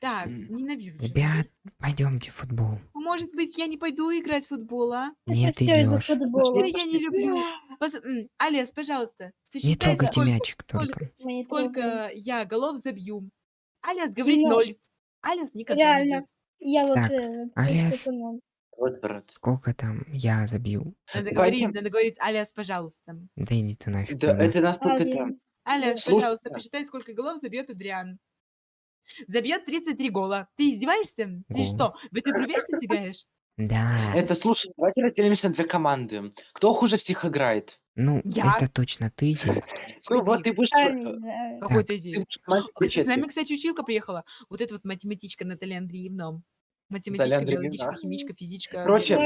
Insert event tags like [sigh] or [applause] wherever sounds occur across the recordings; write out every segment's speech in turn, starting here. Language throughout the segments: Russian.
Так, М, ненавижу Ребят, пойдемте в футбол. Может быть, я не пойду играть в футбол, а? Нет, Это все из-за идешь. Да футбола. я не люблю. Пос- м, Алес, пожалуйста, Не сосчитай, трогайте сколько, мячик только. Мы не трогаем. сколько я голов забью. Алес говорит Ну, ноль. Алес никогда не реально. бьет. Я вот Так, э, просто ну, Вот, брат. Сколько там я забью? Надо говорить, надо говорить, Алес, пожалуйста. Да иди ты нафиг. Да, туда. это настолько это... один. Алес, Слушай, пожалуйста, да. посчитай, сколько голов забьет Адриан. Забьет 33 гола. Ты издеваешься? Ты что, в игру вечно играешь? Да. Это, слушай, давайте разделимся на две команды. Кто хуже всех играет? Ну, Я? это точно ты. [laughs] Ну, вот ты будешь... Какой ты команде С нами, кстати, училка приехала. Вот эта вот математичка Наталья Андреевна. Математичка, биологичка, химичка, физичка, Короче,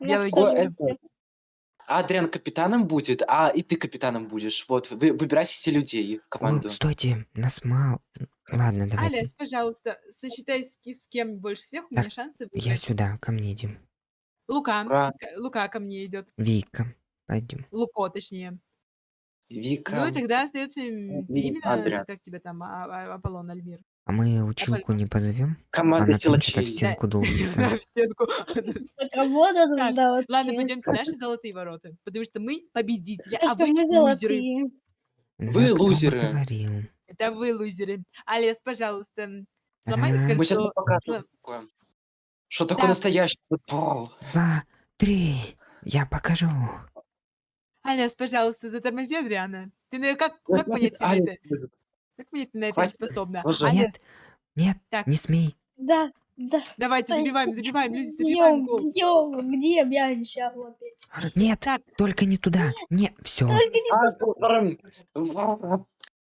биологичка. Будет. Адриан капитаном будет, а и ты капитаном будешь. Вот, вы выбирайте все людей в О, команду. стойте, нас мало. Ладно, давайте. Алес, пожалуйста, сосчитай, с, с кем больше всех у Так, меня шансы Я выиграть. сюда, ко мне идем. Лука. Ура. Лука ко мне идет. Вика, пойдем. Луко, точнее. Вика. Ну и тогда остается ты именно, Адриан. как тебя там, А- А- Аполлон Альмир. А мы училку не позовем? Команда Она там что-то в силачей. стенку долбится. [laughs] В стенку. Так, а Так, Ладно, те. пойдемте наши золотые ворота, потому что мы победители, а что вы мы лузеры. золотые. Вы Да кто бы лузеры. говорил? Это вы лузеры. Алес, пожалуйста, сломай Ага. Мы сейчас кольцо. покажем, сло- что такое. Что такое Так. настоящий футбол. Два, три. Я покажу. Алес, пожалуйста, затормози Адриана. Ты на- как, понять, Алекс это, будет. Как понять, ты на это не Хватит. способна? Боже. Алес, Нет, Так. не смей. Да, да. давайте, Ай, забиваем, забиваем, люди, забиваем гол. бьем. Где мяч? А, вот. Нет, Так, только не туда. Не, все. Только не А.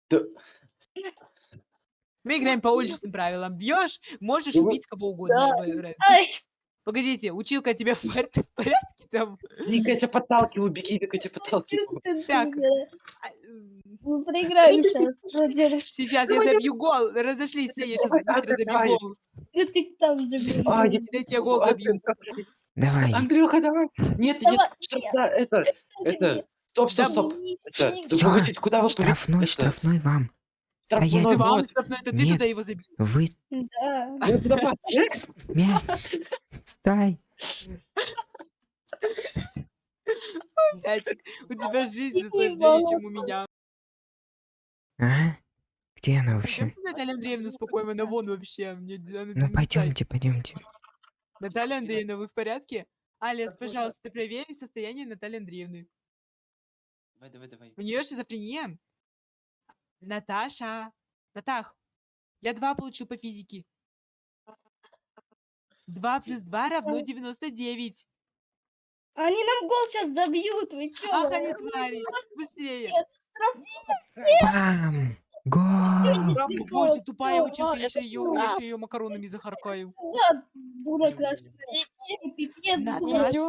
Да, мы играем по уличным правилам. Бьешь, можешь Ну убить кого угодно. Да. Ай, Погодите, училка тебе в пор- в порядке там? Вика, я тебя подталкиваю, беги, Вика, я тебя подталкиваю. Так. А, Мы проиграем сейчас. Сейчас я забью гол. Разошлись все, я сейчас быстро забью гол. Ну ты там. А, я- я гол забью. Давай. Андрюха, давай. Нет, нет, что это, это, стоп, стоп, стоп. Погодите, куда вы Штрафной, штрафной вам. Штрафной Стоять. Ты вам штрафной, это ты туда его забил. Вы Да. Мяч. Стай. Мячик, у тебя жизнь Не сложнее, чем у меня. А? Где она вообще? Пойдемте Наталья Андреевна успокоим, она вон вообще. Мне, она Ну пойдемте, пойдемте. Наталья Андреевна, вы в порядке? Алис, пожалуйста, проверь состояние Натальи Андреевны. Давай, давай, давай. У нее шизофрения. Наташа. Натах, я два получил по физике. 2 плюс 2 равно 99. Они нам гол сейчас забьют, вы чё? Ах, они твари. Быстрее. Бам! Гол! Боже, тупая училка, я сейчас ее, я ща её макаронами захаркаю.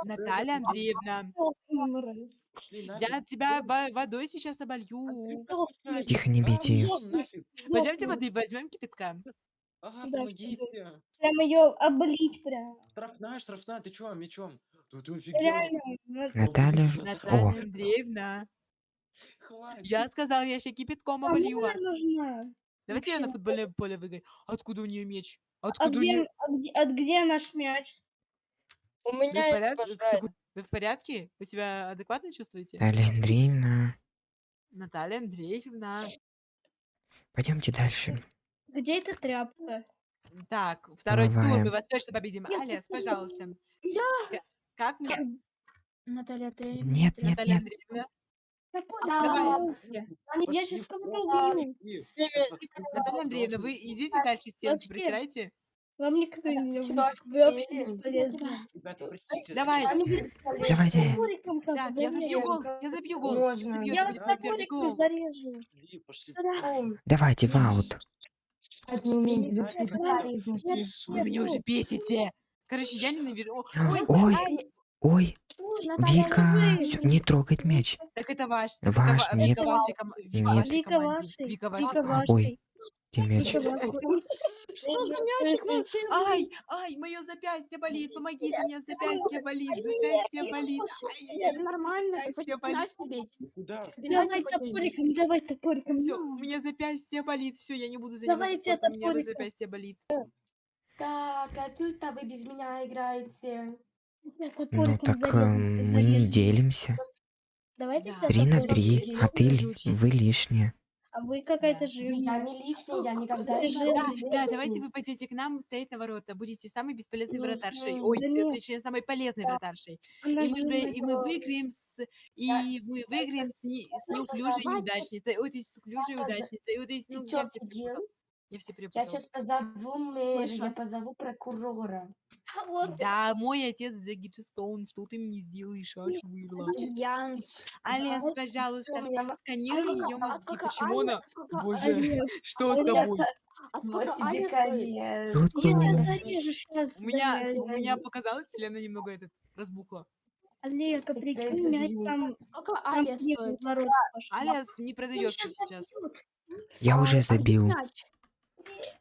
Наталья Андреевна, Мразь. Я тебя во- водой сейчас оболью. Тихо, не бейте нафиг. Пойдемте воды возьмем кипятка. Ага, Да, помогите. [laughs] Прям ее облить прям. Штрафная, штрафная, ты чё, мечом? Да ты офигел. Реально. ну, Наталья. Наталья О, Андреевна, Хватит. я сказал, я ща кипятком она вас. нужна? Давайте я на футбольное поле выиграю. Откуда у нее меч? А Откуда у где, нее... а где, а где наш мяч? У меня есть пожрать. Вы в порядке? Вы себя адекватно чувствуете? Наталья Андреевна. Наталья Андреевна. Пойдемте дальше. Где эта тряпка? Так, второй тур, мы вас точно победим. Алис, пожалуйста. К- Как мне? Наталья Андреевна. Нет, нет, Наталья нет. Андреевна? Давай. Я сейчас кого-то убью. пошли. Наталья Андреевна, вы идите дальше стенки, Вообще. притирайте. Вам никто не сюда, Вы вообще иди. бесполезны. Ребята, простите. Давай. Давайте. Так, я забью гол, я забью гол. Можно. Я вас топориком зарежу. Пошли, пошли. Давайте в аут. Это не Вы меня уже бесите. Короче, я ненавижу. О, Ой, Ой, ой, Вика, всё, не трогать мяч. так это ваш. Так Ваш, это, нет. Вика вашей, ком- Вика Нет. вашей Вика команде. Вика Вика вашей команде. вашей. Где вашей. Что за мячик волшебный? Ай, ай, мое запястье болит, помогите мне, запястье болит, запястье болит. Это нормально, ты хочешь пенальти бить? Пенальти Давай топориком, давай топориком. Все, ну. у меня запястье болит, все, я не буду заниматься Давайте спортом, у меня запястье болит. Так, а тут-то вы без меня играете. Ну так эм, мы не делимся. Да. Три на три, а ты вы лишние. А вы какая-то Я жирная. не лишний, я никогда не жирный. Да, да, давайте вы пойдете к нам стоять на ворота, будете самой бесполезной Мгм. вратаршей. Ой, Да нет. точнее, самой полезной вратаршей. Она И мы, жирная. вы- и мы выиграем с, и мы выиграем с, не- с неуклюжей Давайте. неудачницей. Ой, то есть с уклюжей удачницей. Ой, то есть, ну, Ты я чё, все офигел? Я все Я сейчас позову мэра, я позову прокурора. А вот Да, мой отец Джеки Стоун, что ты мне сделаешь, а чувырла? Янс. Алис, вот пожалуйста, меня ма- сканируй ее мозги. сколько Почему Аня- она... сколько Боже, что с тобой? А Вот сколько тебе Аня стоит? Я тебя зарежу сейчас. У меня, у меня показалось, или она немного этот разбухла? Олег, а Это прикинь, мяч бью. там... Сколько Аля стоит? Алис не Он продается сейчас. я А, уже а забил.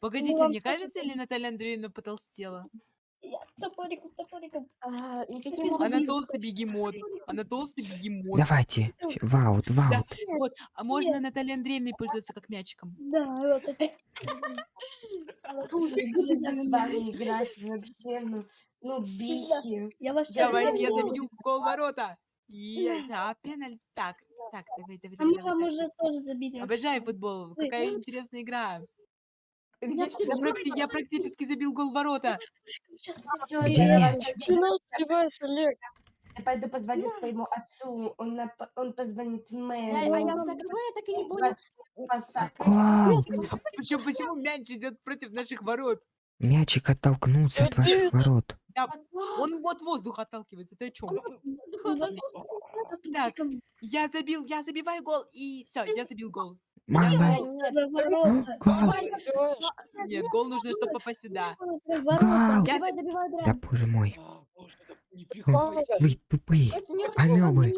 Погодите, мне кажется, или Наталья Андреевна потолстела? Я Топориком, топориком. А, Она толстый бегемот. Она толстый бегемот. Давайте. щ- Ваут, Да, ваут. вот, а можно Натальей Андреевной пользоваться как мячиком? Да, вот это. Не буду я с вами играть вообще, ну, ну, бики. Я вас Давайте я забью. в гол ворота. Да, пеналь. Так, так, давай, давай, А мы давай, вам давай. уже тоже забили. Обожаю футбол. Какая интересная игра. Где все Я, практи- я практически забил гол ворота. Сейчас Всё, Где я мяч? вас забью. Я пойду позвоню своему отцу, он, он позвонит А, мэру. а я за кого я так и не понял. Почему, почему мяч идет против наших ворот? Мячик оттолкнулся от ваших ворот. Да, он от воздуха отталкивается. Ты о чем? Так, я забил, я забиваю гол, и все, я забил гол. Мама! Нет. Гол! давай, Нет, гол нужно, чтобы попасть сюда. Гол! Я Да боже мой. А. Вы тупые. Амёбы. э,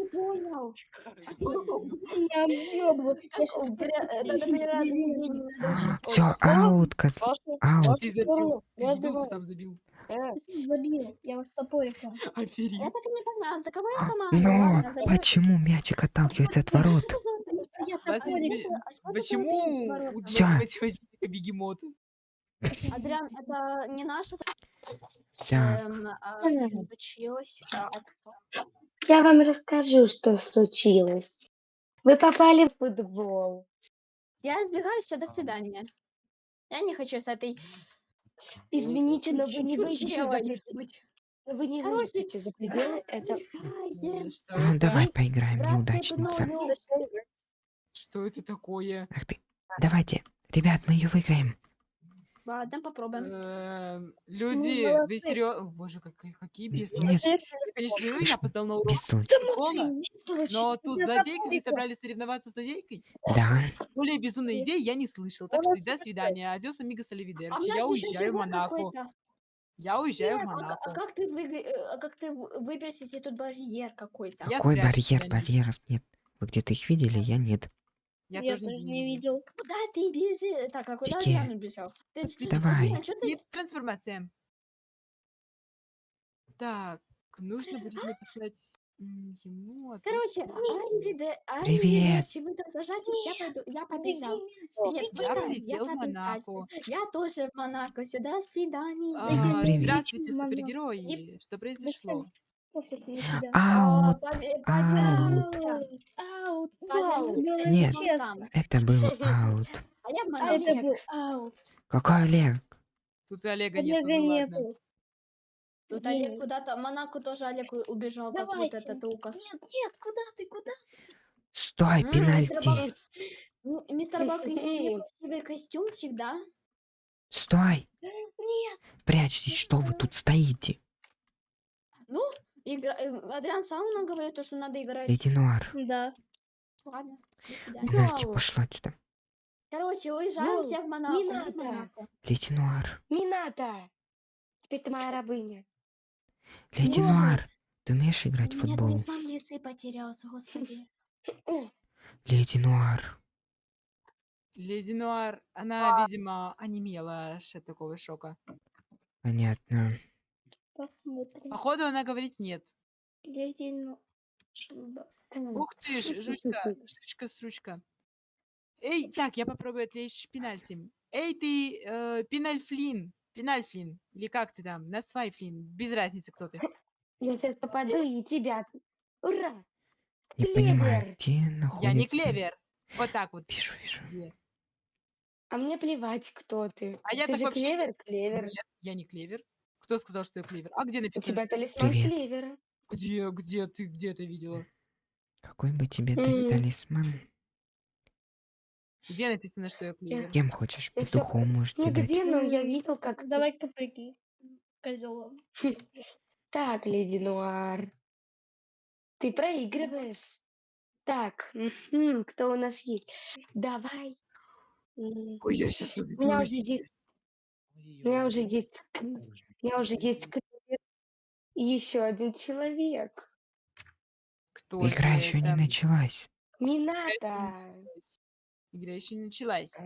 Все, аут, кот. Аут. Ты забил, ты ты сам забил. забил. Я вас топориком. Я так и не поняла, за кого я команду? Но Ладно, за- почему мячик отталкивается от ворот? А такое Почему ты, ворота? у Всё. математика бегемоту? Адриан, это не наша Так, эм, а, случилось. а, Я вам расскажу, что случилось. Вы попали в футбол. Я избегаю все, до свидания. Я не хочу с этой Извините, но вы не выйдете за, вы не выйдете за пределы этого. Ну давай поиграем, неудачница. Что это такое? Ах ты. Давайте, ребят, мы ее выиграем. Ладно, попробуем. Эм, Люди, вы серьезно? Боже, какие, какие бестолочи. Конечно, я опоздал на урок школа, но тут злодейка, вы собрались соревноваться с злодейкой? Да, Более безумной идеи я не слышал, так что до свидания. Адиос, амигос, А оливидерчи. меня Я уезжаю в Монако. Я уезжаю в А, к- а Монако. как ты выигра- э, а как ты в- выберешься, если тут барьер какой-то? Какой барьер? Барьеров нет. Вы где-то их видели? Я нет. Я, Я тоже тоже не видел. видел. Куда ты бежишь? Так, а куда Иди. Адриан убежал? Ты Давай. Сабина, чё ты Не трансформация. Так, нужно будет написать ему. Короче, Аривиде, Привет. Вы там сажаетесь, я пойду, я побежал. Нет, Я полетел в. Монако. Я тоже в Монако, сюда свидание. А, Привет. Здравствуйте, супергерои. Что произошло? Я тебя. А, Аут. Аут. Аут. Было Нет. Это был аут. А я А это был аут. Какой Олег? Тут Олега нету, Олега ну ладно. нету. Тут. Олег куда-то, Монако тоже Олег убежал, как вот Давайте. этот указ. Нет, нет, куда ты, куда? Стой, М, пенальти. Мистер М, Мистер Бак, красивый костюмчик, да? Стой. Нет. Прячьтесь, что вы тут стоите? Ну, игра... э, Адриан сам нам говорит, то, что надо играть. Леди Нуар. Да. Ладно, Вау. пошла сюда. Короче, уезжаем Ну, все в Монако. не надо. Нуар. Не надо. Теперь ты моя рабыня. Леди Вот. Нуар. Ты умеешь играть в футбол? талисман лисы потерялся, господи. [clears throat] Леди Нуар. Леди Нуар, она, видимо, онемела от такого шока. Понятно. Посмотрим. Походу, она говорит нет. Ух ты ж, жучка, жучка, сручка. Эй, так, я попробую отвлечь пенальти. Эй, ты, э, Пенальфлин, Пенальфлин, или как ты там, Насвайфлин, без разницы, кто ты. Я сейчас попаду и тебя. Ура! Не понимаю, Клевер. где находится... Я не клевер. Вот так вот. Вижу, вижу. А мне плевать, кто ты. А я ты так же вообще клевер, клевер. Нет, я не клевер. Кто сказал, что я клевер? А где У написано? тебя что- талисман Привет. клевера. Где, где ты, где это видела? Какой бы тебе М. талисман? Где написано, что я клевер? Кем хочешь? Я Петухом можете дать? Нигде, но я видел, как... ты- Давай-ка прыгай. Козел. [laughs] Так, леди Нуар. Ты проигрываешь. Так, кто у нас есть? Давай. Ой, я сейчас У меня уже есть, у меня уже есть, у меня уже есть. И еще один человек. Кто Игра же еще не началась. Не надо. Игра еще не началась.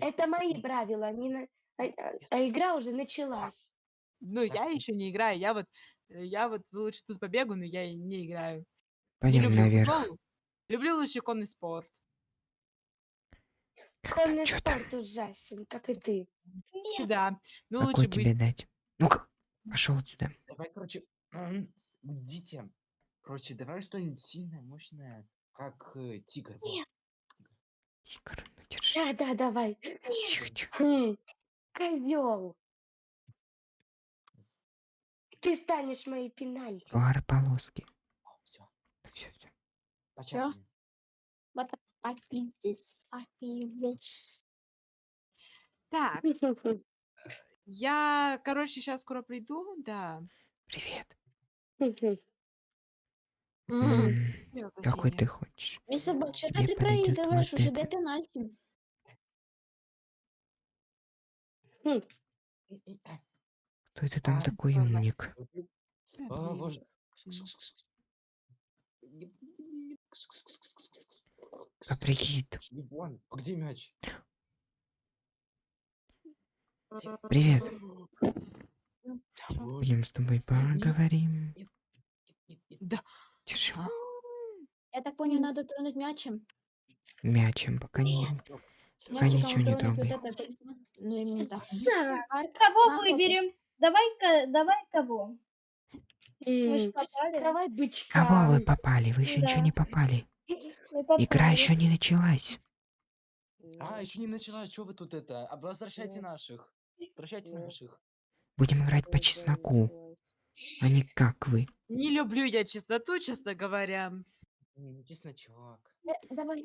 Это мои правила. не на- а, а- а игра уже началась. Ну, я еще не играю. Я вот, э, я вот лучше тут побегу, но я и не играю. Не Пойдем люблю наверх. футбол. Люблю лучше конный спорт. Там? спорт ужасен, как и ты. Да. Ну, Какой лучше тебе быть. дать? Ну-ка, пошел сюда. Давай, короче, идите. Короче, давай что-нибудь сильное, мощное, как э, тигр. вот. Тигр, ну держи. Да, да, давай. Тихо, тихо. Хм, козел. Ты станешь моей пенальти. Пары полоски. Все, Ну все, все. початый. Папи здесь, папи здесь. Так, [laughs] я, короче, сейчас скоро приду, да. Привет. Какой ты хочешь? Мисс что Тебе ты проигрываешь уже до пенальти? Кто это там такой умник? А, блин. Боже. Каприкит. Иван, а где мяч? Привет. Боже, Пойдем с тобой поговорим. нет, нет. Да. Держи А, Я так понял, надо тронуть мячем. мячем, пока не... Пока Мячиком ничего не вот трогай. Ну. Да. Арк, Кого выберем? Давай-ка, давай кого? М, попали. Давай бычка. Кого вы попали? Вы еще ничего не попали. Попали. Игра еще не началась. А, еще не началась, что вы тут это? А Возвращайте наших. Возвращайте наших. Будем играть по чесноку, а не как вы. Не люблю я чистоту, честно говоря. Не, ну чесночок. Э.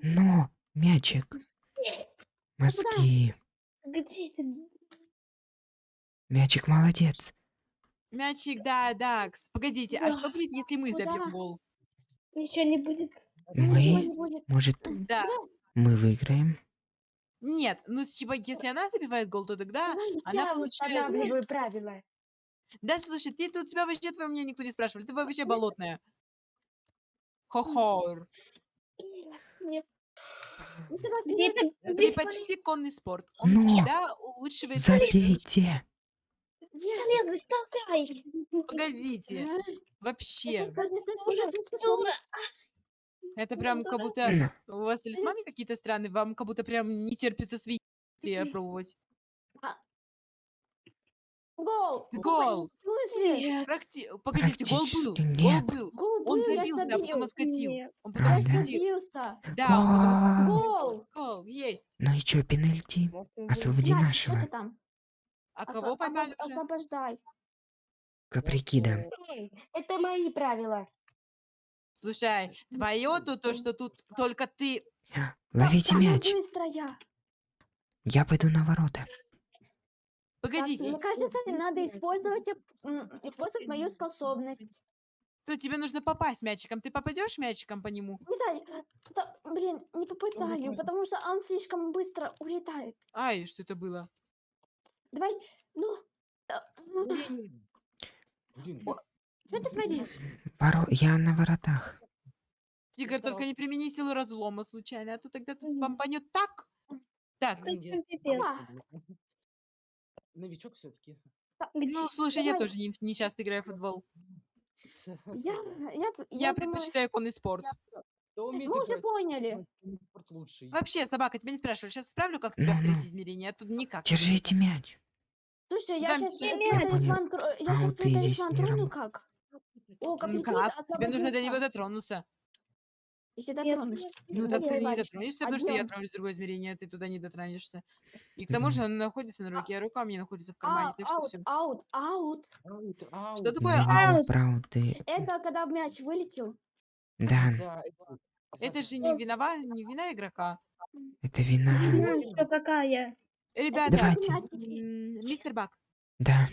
Но, мячик. Мозги. Где ты? Мячик молодец. Мячик, да, да. кс- Погодите, а что будет, если мы забьем гол? Ничего не будет. Мы, может, Да. мы выиграем? Нет, ну, типа, если она забивает гол, то тогда Давай. она получает... устанавливаю правила. Да, слушай, ты тут тебя вообще твое мнение никто не спрашивал. Ты вообще болотная. Хо-хо. Ну, давай Где вперед. ты? Почти конный спорт. Он Но всегда лучше в Забейте. Погодите. Вообще. свою жизненную способность? Это прям как будто у вас талисманы какие-то странные. Вам как будто прям не терпится быстрее пробовать. Гол! Гол! Нет. Практи... Погодите, гол был. Гол был. Гол Он был, забился, а потом. Нет. Он А, потом Я да? он потом оскотил. Гол. Гол! Гол, есть. Ну и чё, пенальти? Освободи Мячик, что нашего. ты там? А Осво- кого поймали уже? Освобождай. Каприкида. Это мои правила. Слушай, твое то, то, что тут только ты... Ловите мяч. быстро. Я пойду на ворота. Погодите, Мне кажется, надо использовать, использовать мою способность. то тебе нужно попасть мячиком. Ты попадешь мячиком по нему? Не знаю, да, блин, не попытаю, потому что он слишком быстро улетает. Ай, что это было? Давай, ну, м, Блин, О, что ты творишь? Воро... Я на воротах. Тигр, только не примени силу разлома случайно, а то тогда тут бомбанет так. Так. Новичок все-таки. ну слушай, я тоже не, не часто играю в футбол. Я, я, Я, я думаю, предпочитаю конный спорт. Мы уже поняли. Ну. Вообще, собака, тебя не спрашиваю. Сейчас исправлю, как тебя в третье измерение, а тут никак. Держите мяч. Слушай, я сейчас твой талисман, А трону как? О, как Ну как? Тебе нужно до него дотронуться. Если нет, Ну, так ты не дотронешься, потому что я отправлюсь в другое измерение, а ты туда не дотронешься. И к тому же она находится на руке, а рука у меня находится в кармане, А, так что аут, все. аут, аут. Аут, аут. Что такое аут? Это когда мяч вылетел. Да, Это же не винова, не вина игрока. это вина. Ну, что какая? Ребята, Давайте. м, мистер Баг, Да.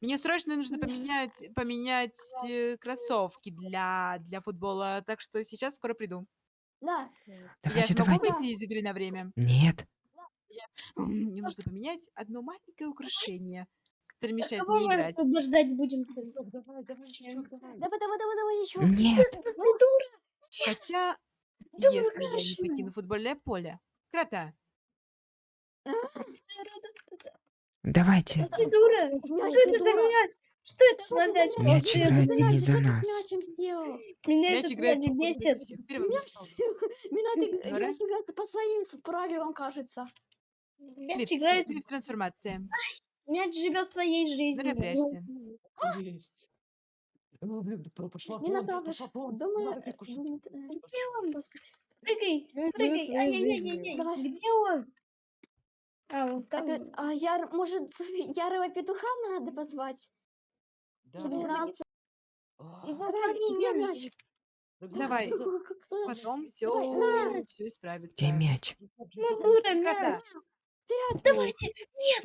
Мне срочно нужно поменять, поменять э, кроссовки для, для футбола, так что сейчас скоро приду. Да. Я Давайте, же могу давайте. выйти из игры на время? Нет. М, Мне нужно поменять одно маленькое украшение, которое мешает Кого мне мы играть. освобождать будем-то? Давай, давай, чувак, давай. Давай, давай, давай, давай еще. Нет. [laughs] Ты дура! Хотя, если я не покину футбольное поле. Крота, Давайте. Ты дура! Что ты это за мяч? Что это за мяч? Мяч играет за не за нас. с мячем сделал? Меня мяч играет мяч бесит. [laughs] играет по своим правилам, кажется. Мяч играет, клип трансформация. мяч живет своей жизнью. Напрячься. Есть. Ну, блин, пошла тон. думаю, э, э, Где он? господи. Прыгай, прыгай. Ай-яй-яй-яй. Где он? А, он там. Опять, а я, может, [laughs] ярого петуха надо позвать? Да, Собираться. Давай, где мяч. мяч? Давай. [laughs] Сложно. Потом все, Давай, все исправится. Где мяч? Ну, дура, Крота. мяч. Вперед! Давайте. Нет,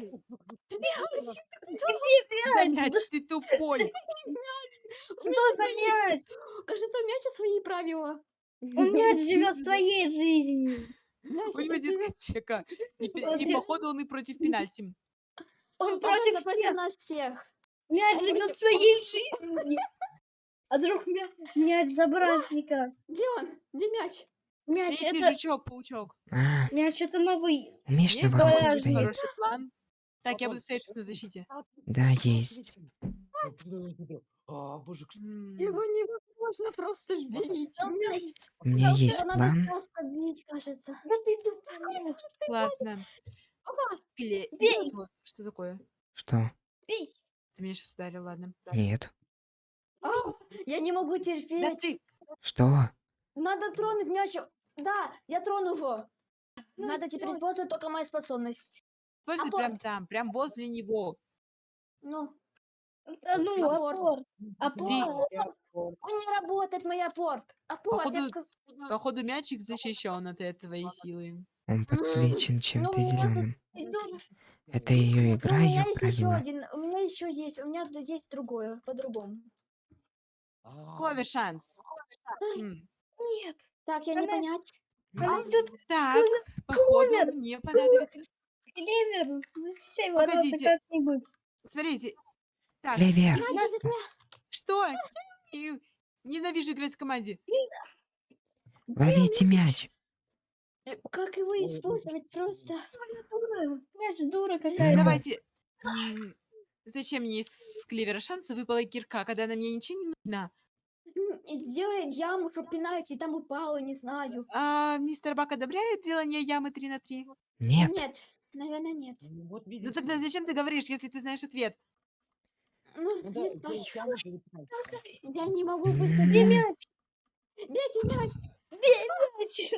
Мяч! [laughs] где Да, мяч? мяч, ты тупой. Что за мяч? Кажется, у мяча свои правила. Он мяч живет своей жизнью. У него дискотека. И, пе- и походу он и против пенальти. Он Он против всех. нас всех. Мяч живет своей жизнью. [laughs] А вдруг мя- мяч за праздника? Где он? Где мяч? Мяч Эй, ты, это... жучок, паучок. А, Мяч это новый. умеешь на Есть какой-нибудь стоять? хороший план? Так, я буду стоять на защите. Да, есть. А, боже, к- М, Его невозможно просто [laughs] бить. У меня есть план. просто бить, кажется. Да ты. Классно. Опа! Кле- Бей. Что? Что такое? Что? Бей. Ты меня сейчас ударил, ладно. Нет. А, Я не могу Да терпеть. ты, Что? Надо тронуть мяч. Да, я трону его. Ну, Надо теперь использовать только мою способность. используй Апорт. прям там, прям возле него. Ну, Да ну, Апорт. апорт. Апорт. он не работает, мой апорт. Апорт, я Походу- сказ- Походу, мячик защищен от твоей силы. Он подсвечен чем-то ну, может, зеленым. Ты дура. Это ее Ну, игра, у меня ее есть еще правила. один. У меня еще есть. У меня тут есть другое, по-другому. Кловер шанс. М, Нет. Так, я не Она- понять. Она тут Так, походу, Кловер, мне понадобится. клевер. Защищай ворота Погодите. как-нибудь. Смотрите. Так, Клевер. Значит, я- что? Ненавижу играть в команде. Ловите мяч. Как его использовать просто? Дура. Мяч дура какая-то. Давайте. Зачем мне из клевера шанса выпала кирка, когда она мне ничего не нужна? Сделать яму, пенальти там упало, не знаю. А мистер Бак одобряет делание ямы 3 на 3? Нет. Нет, наверное, нет. ну Ну тогда зачем ты говоришь, если ты знаешь ответ? Ну, Ну да, не перед пальцем. Я не могу быстро. Где мяч? Бейте мяч! Бей мяч.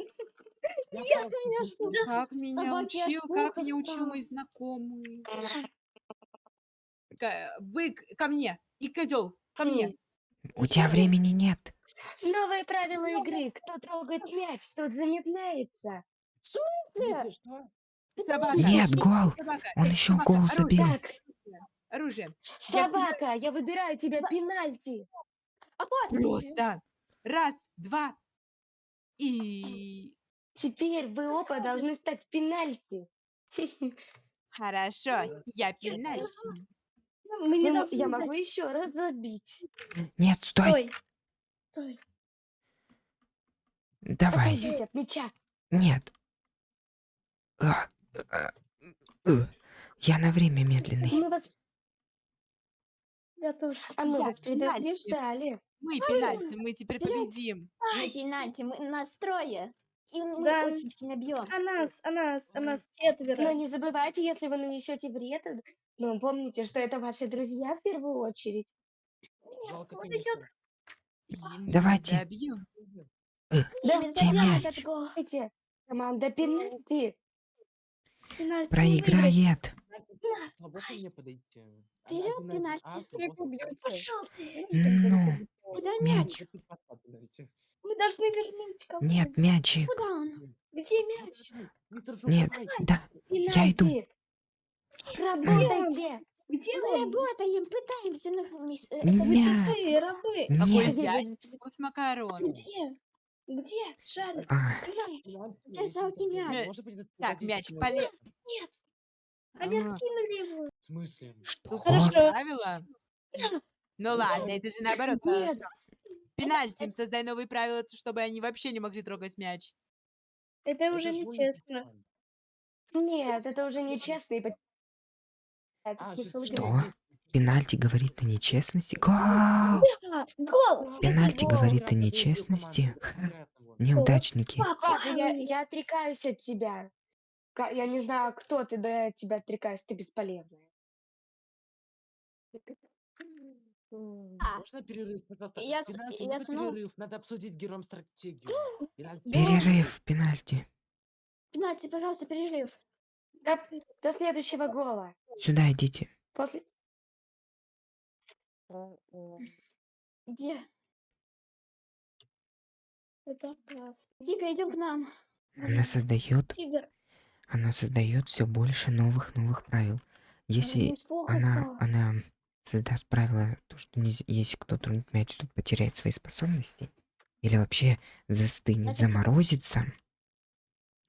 Я перед что? Как меня учил, как меня учил мой знакомый. Бык, ко мне. И козел, ко мне. У тебя времени нет. Новые правила игры. Кто трогает мяч, тот замедляется. Что? Нет, гол. Собака. Он еще собака, гол забил. Так, Оружие. Я всегда- собака, я выбираю тебе пенальти. Апорт! Просто. Раз, два. И... Теперь вы оба должны стать пенальти. [laughs] Хорошо, я пенальти. Ну, Мы не Ну, должны Я могу еще раз забить. Нет, стой. Стой. Стой. Давай. Отойдите от мяча. Нет. А, а, э. Я на время медленный. Мы вас, Я тоже. а мы Я вас предупреждали. Мы пенальти, мы теперь победим. Мы пенальти, мы нас трое. И мы Да. очень сильно бьем. А нас, а нас, а нас Но четверо. не забывайте, если вы нанесете вред, э, ну, помните, что это ваши друзья в первую очередь. Жалко, конечно. Давайте. забьем. Гол. Давайте. Команда пенальти. Пенальти Проиграет. Знаете, Свободно мне подойти? А, Берем пенальти. пенальти. А, свободно. Пошел ты. Ну, Куда Мяч. мяч? Мы должны вернуть кого нет, мячик. Куда он? Где мяч? Виктор, Нет, давай. да. Я иду. Пенальти. Работайте. Где Мы он? работаем, пытаемся на мисс- э, Мяч. это миссис- Вы, рабы. Какой Нет. зять? Вкус макарон. Где? Где? Жаль. А, Мяч. Жалкий забьем, мяч? может быть, это Так, 10 мячик минут. поле... Нет. А, Они откинули его. В смысле? Что? Хорошо. правила. [laughs] Ну ладно, это же наоборот. Нет. хорошо. Пенальти, создай новые правила, чтобы они вообще не могли трогать мяч. Это уже ж нечестно. Нет, это уже нечестно. И А, смысл шестьсот игры. Что? Пенальти говорит о нечестности. Гол! А, гол. Пенальти гол. говорит о нечестности. Ха. Неудачники. Ладно, я, я отрекаюсь от тебя. Я не знаю, кто ты, да я от тебя отрекаюсь, ты бесполезная. А, Можно перерыв, пожалуйста? Я с- Пенальти, я можно снова- перерыв? Надо обсудить героем стратегию. Пенальти. Перерыв, пенальти. Пенальти, пожалуйста, перерыв. До, до следующего гола. Сюда идите. После... Где? Это опасно. Тика, идем к нам. Она создает, Тигр. Она создает все больше новых новых правил. Если она, она создаст правило, то что нельзя- если кто тронет мяч, то потеряет свои способности, или вообще застынет, Это типа- заморозится,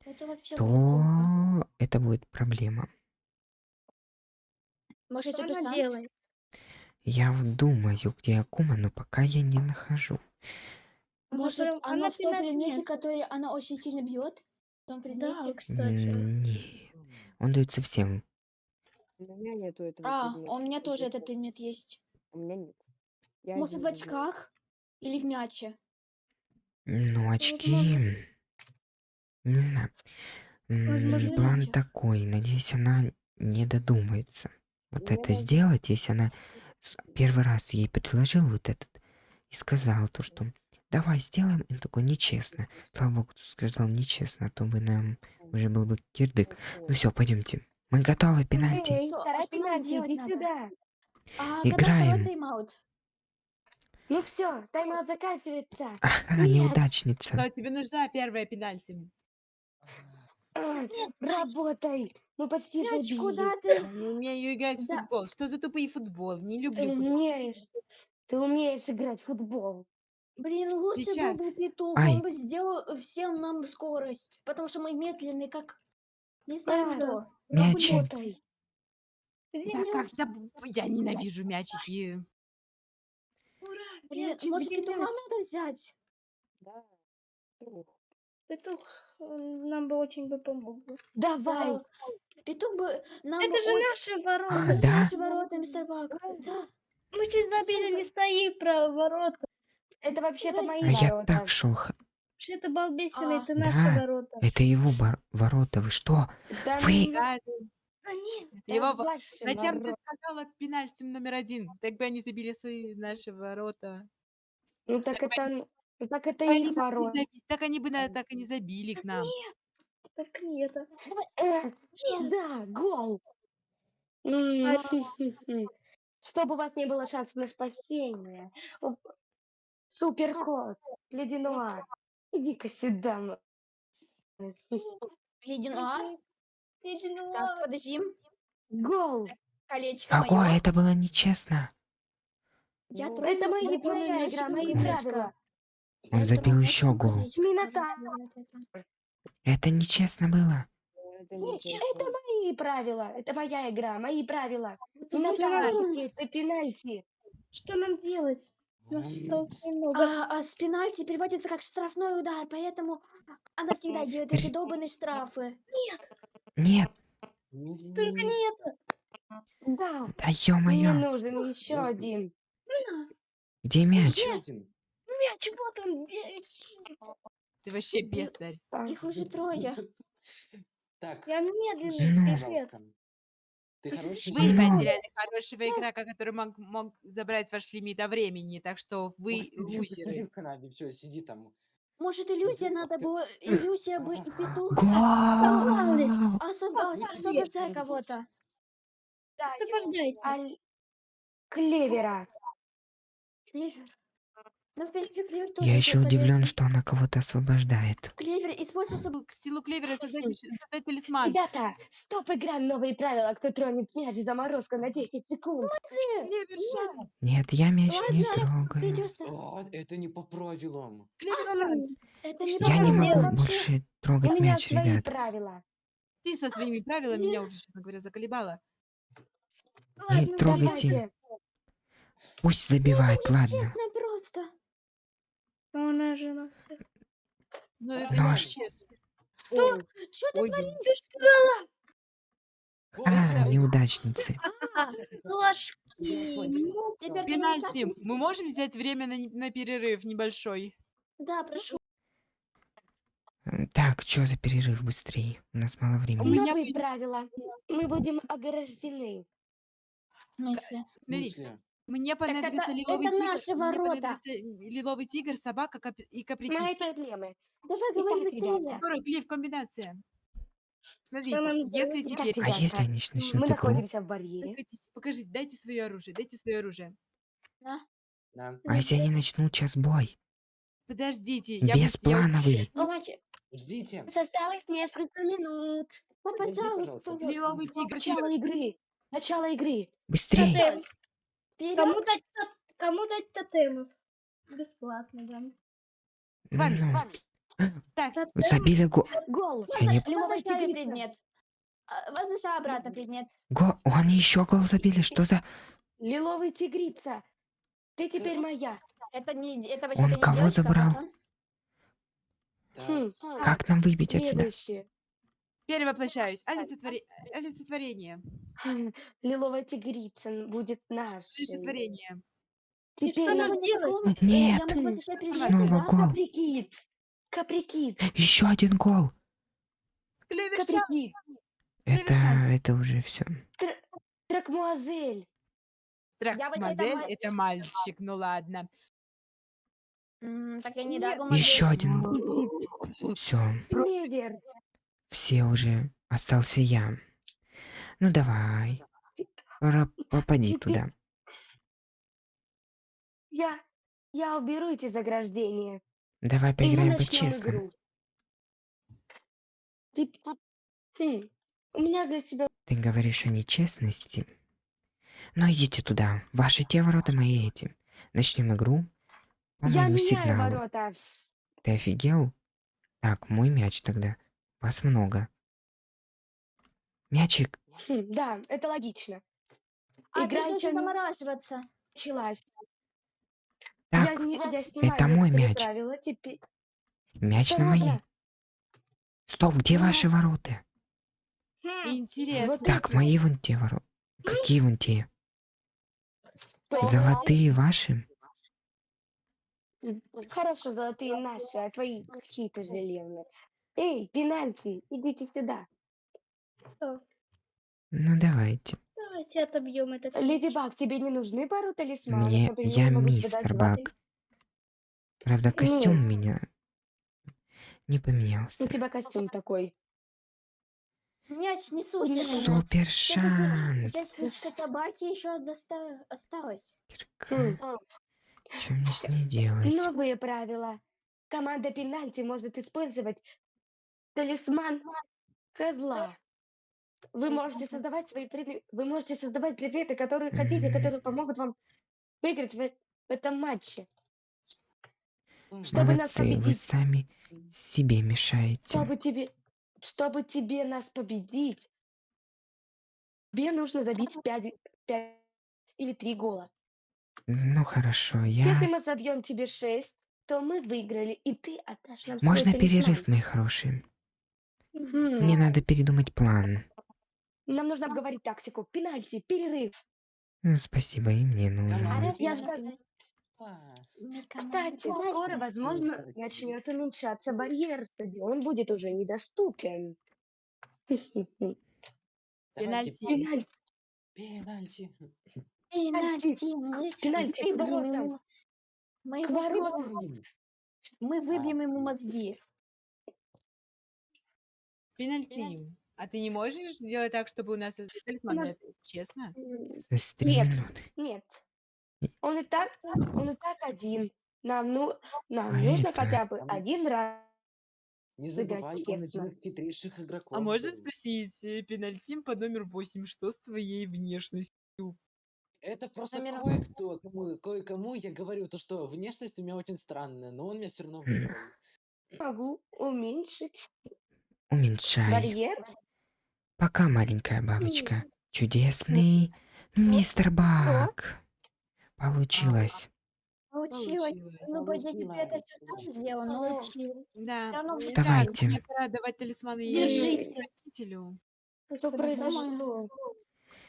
Это то это будет проблема. Может, Что это она делает? Я думаю, где Акума, но пока я не нахожу. Может, она она в том предмете, который она очень сильно бьет? Том Да, предмете? кстати. Не, он дается всем. У меня нету этого А, предмета. у меня тоже Это- этот предмет есть. У меня нет. Я Может, один в люблю. очках? Или в мяче? Ну, очки... Не знаю. Возможно, План мячик. такой. Надеюсь, она не додумается. Вот Ну, это сделать, если она первый раз ей предложил вот этот и сказал то, что давай сделаем, он такой, нечестно. Слава богу, ты сказал нечестно, а то бы нам уже был бы кирдык. Ну все, пойдемте. Мы готовы, пенальти. Эй, вторая А пенальти, иди сюда. А Играем. тайм-аут? Ну все, тайм заканчивается. Ага, Нет. неудачница. Но тебе нужна первая пенальти. А, Работай. Мы почти Мяч, забили. куда ты? не умею играть в Да. футбол. Что за тупый футбол? Не Ты люблю футбол. умеешь. Ты умеешь играть в футбол. Блин, лучше Сейчас. был бы петух, Ай. он бы сделал всем нам скорость, потому что мы медленные, как... Не знаю А, кто. Мячик. Работай. Да как-то б- я ненавижу мячики. Ура! Блин, мячик, может, где петуха мяч? надо взять? Да. Ух. Петух он нам бы очень бы помог. бы. Давай. Да. Петух бы нам Это бы же очень- наши А, ворота. Это же да? наши ворота, мистер Бак. Да. Мы чуть забили не свои про ворота. Это вообще-то мои А я ворота. так шел. Вообще это балбесина, А. это наши Да. ворота. Это его бар- ворота. Вы что? Да Вы- Да, это- А нет, да его Зачем ты сказала пенальти номер один? Так бы они забили свои наши ворота. Ну так Так это, ну, так это Они их ворота. заби- Так они бы на- так и не забили к нам. так нет. Э, Да, гол. [laughs] Чтобы у вас не было шансов на спасение. О, Суперкот, [laughs] ледяной. Иди-ка сюда. [laughs] Ледяной. Так, подождем. Гол. Колечко Какое? мое. Это было нечестно. Я Ну, трону- Это мои, мячик игра, мои правила. Он Я забил еще гол. это. Нечестно было. Это не Это мои правила. Это моя игра, мои правила. Не Ну, на пенальти, это пенальти. Что нам делать? Нас М, осталось немного. А, а с пенальти переводится как штрафной удар, поэтому она всегда делает эти долбанные штрафы. Нет, Только не- это. Да, да мне ё-моё, нужен еще Ну, один. где мяч? Один. Мяч, вот он. мяч. Ты вообще бездарь. Их уже трое. Так, Я Ну. медленный, пипец. Ты хороший Вы Ну. потеряли хорошего игрока, который мог, мог забрать ваш лимит времени, так что вы лузеры. в канале, все, сиди там. Может, иллюзия надо было... [clears throat] Иллюзия бы и петух освобождай кого-то. да, Освобождайте. Клевера. Клевер. Ну, в принципе, Клевер тоже Я еще удивлен, что она кого-то освобождает. Клевер. К силу клевера создать, создать талисман. Ребята, стоп, игра, новые правила. Кто тронет мяч, заморозка на 10 секунд. Клевер. Нет, я мяч не Ладно, трогаю. Придется. А, это не по правилам. Клевер шанс. Это Что не Я не могу больше трогать меня мяч, свои ребят. правила. Ты со своими правилами меня уже, честно говоря, заколебала. Не трогайте. Давайте. Пусть забивает, ладно. Ну, Она же нас... Ну, это Ну, не а ш- честно. Что ты Ой, творишь? А, неудачницы. Ложки. Теперь ты не Пенальти. Мы можем взять время на, на перерыв небольшой? Да, прошу. Так, что за перерыв быстрее? У нас мало У времени. меня Новые правила. Мы будем ограждены. В смысле? В Мне это- понадобится лиловый это тигр. наши мне ворота. понадобится лиловый тигр, собака кап- и каприки. Мои проблемы. Давай говори быстрее. ребята, Скоро, Клифф, комбинация. Смотрите, если? Итак, теперь... А ребята, если они мы начнут игру? находимся в барьере. Покажите, дайте свое оружие, дайте свое оружие. Да. А если они начнут сейчас бой? Подождите, я, Бесплановый. Давайте. Ждите. Осталось несколько минут. Ну, пожалуйста. пожалуйста. Лиловый тигр. Начало игры. Начало игры. Быстрее. Вперед. Кому дать, тот- кому дать тотемов? Бесплатно, да. Вами, вами. Так, забили гол. Гол. Я не... Возвращаю предмет. А, Возвращаю обратно предмет. Гол. Они еще гол забили. Что за... Лиловый тигрица. Ты теперь моя. Это не... Это вообще-то не кого девочка, забрал? Хм, Как нам выбить отсюда? Перевоплощаюсь. Олицетворе- Олицетворение. Хм, Лиловая тигрица будет нашей. Олицетворение. И что Теперь нам нам делать? Э, Нет. Я могу Снова гол. Каприкит. Каприкит. Еще один гол. Каприкит. Это, это уже все. Тракмуазель. Вот это мальчик, ну ладно. Так я не дам Еще один. [laughs] Все. Клевер. Все уже. Остался я. Ну давай. Пора попади туда. Я, я уберу эти заграждения. Давай И мы поиграем начнем по-честному. игру. Ты- Хм, У меня для тебя Ты говоришь о нечестности? Ну идите туда. Ваши те ворота, мои эти. Начнем игру. По Я моему меняю сигналу. ворота. Ты офигел? Так, мой мяч тогда. Вас много. Мячик. Хм, да, это логично. А, Игра ты не замораживаться. началась. Я, Так, не, я снимаю это мой мяч. правила. Теперь... мяч на мои. Стоп, где Мой ваши мяч. ворота? Хм, Интересно. Так, мои вон те ворота. Какие вон те? Что? Золотые ваши? Хорошо, золотые наши, а твои какие-то железные. Эй, пенальти, идите сюда. Ну давайте. Давайте отобьем этот Леди мяч. Баг, тебе не нужны пару талисманов? Мне- Например, я могу тебе мистер два Баг. талис- Правда, костюм у Нет. меня не поменялся. У тебя костюм такой. Мяч. Супер мяч. Супер Всё-таки шанс. Частичка собаки еще доста- осталась. Хм. Что мне с ней делать? Новые правила. Команда пенальти может использовать талисман козла. Вы можете создавать свои предметы, вы можете создавать предметы, которые хотите, которые помогут вам выиграть в, в этом матче. Чтобы нас Молодцы, вы победить. сами себе мешаете. Чтобы тебе, чтобы тебе нас победить, тебе нужно забить 5, или 3 гола. Ну хорошо, Если я... мы забьем тебе 6, то мы выиграли, и ты отдашь нам Можно перерыв, мои хорошие? Хм, Мне надо передумать план. Нам нужно обговорить тактику. Пенальти, перерыв. Ну, Спасибо, и мне нужно. Я скажу-. Кстати, скоро, возможно, начнет уменьшаться барьер. Стадион будет уже недоступен. [laughs] Пенальти. Пенальти. Пенальти. Пенальти, мы Пенальти, к ему... Мы, К его выбьем- воротам. мы выбьем ему мозги. Пенальти. А ты не можешь сделать так, чтобы у нас нас- Это честно? Нет. Нет. Он и так, он и так один. Нам, ну, нам А нужно это- хотя бы один раз. Не забывай, хитрейших игроков. А можно спросить, э, пенальти под номер 8, что с твоей внешностью? Это просто Номер- кое-кто, кому, кое-кому я говорю то, что внешность у меня очень странная, но он меня все равно М. выбрал. Могу уменьшить Уменьшай. барьер. Пока, маленькая бабочка. Чудесный мистер Бак. Получилось. Получилось. Ну, по идее, ты это все сам сделал, но Да. Давайте. мне пора давать талисманы Держите. родителю. Что произошло?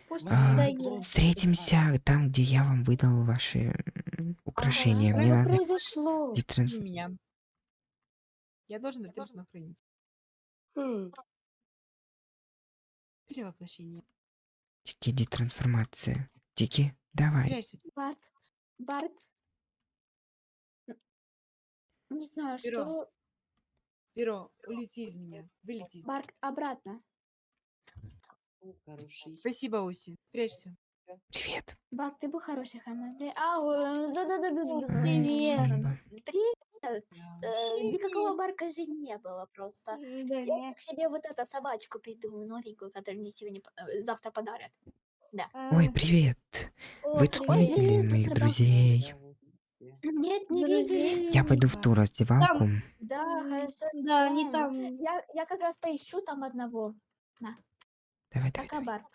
пусть А. Встретимся там, где я вам выдал ваши украшения. Мне Что надо произошло? детранс- меня. Я должен талисман хранить. Хм, Перевоплощение. Тики, детрансформация. Тики, давай. Прячься. Барт, Барт. Не знаю, Перо. что... Перо, улети из меня. Вылети из меня. Барт, обратно. Хороший. Спасибо, Уси. Прячься. Привет. Барт, ты был хорошей командой. А, э, да-да-да-да-да. Привет. Привет. Да. Э, Никакого барка же не было просто. Да, Я к себе вот эту собачку придумаю, новенькую, которую мне сегодня, э, завтра подарят. Ой, а, привет. о, Вы тут привет. видели привет, моих мистер Бак. друзей? Нет, не видели. Я пойду в ту раздевалку. Да, хорошо. Да, они там. Я, я как раз поищу там одного. Давай, давай, Пока, давай. Барт.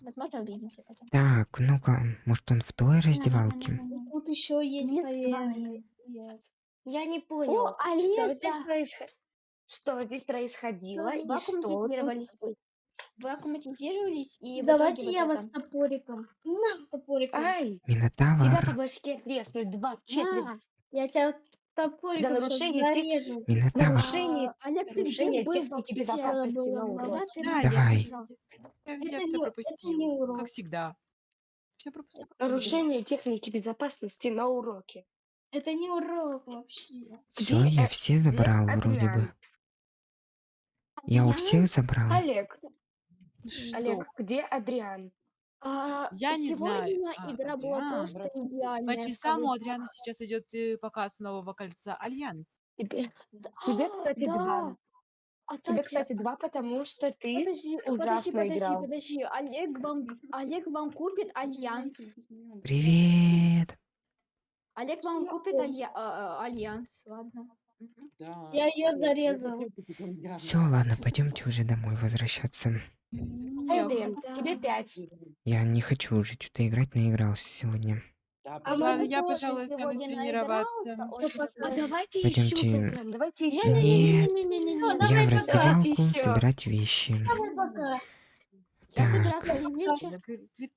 Возможно, увидимся потом. Так, ну-ка, может он в той раздевалке? Тут еще есть, Не наверное. знаю. Я не понял, О, что здесь, происход- что здесь происходило и что тут Вакууматизировались. Вы аккуматизировались, и в Давайте итоге я вот вас это. топориком. На, топориком. Ай, тебя по Минотавр. башке треснуть два четверть. На, Я тебя топориком щас нарушение зарежу. Минотавр. Нарушение- а, Олег, ты где нарушение был техники вообще? безопасности на. Куда уроке. ты Да, я Давай. всё- Я, Это я не- все пропустил. урок. Как всегда. Все пропустил. Нарушение техники безопасности на уроке. Это не урок вообще. Все, я э, все где забрал вроде бы. Я у всех забрал. Олег, Что? Олег, где Адриан? А, Я не знаю. сегодня А, игра была Адриан. просто идеальная. По часам у. Адриана сейчас идет э, показ нового кольца Альянс. Тебе, Да, тебе, кстати, да. два. А, Тебе, кстати, кстати, два, потому что ты подожди, подожди, ужасно подожди, играл. подожди. Олег вам, Олег вам купит Альянс. Привет. Олег вам купит алья- а, а, Альянс, ладно. Да. Я ее зарезал. Все, ладно, пойдемте уже домой возвращаться. Да. тебе пять. Я не хочу уже что-то играть, наигрался сегодня. Да, А может, я, тоже пожалуй, останусь сегодня тренироваться. наигрался, очень? А сложно. давайте еще Пойдемте. пока, давайте еще. Нет. Не-не-не-не-не-не. Давай Я в раздевалку Ещё. собирать вещи. Давай пока. Я Так.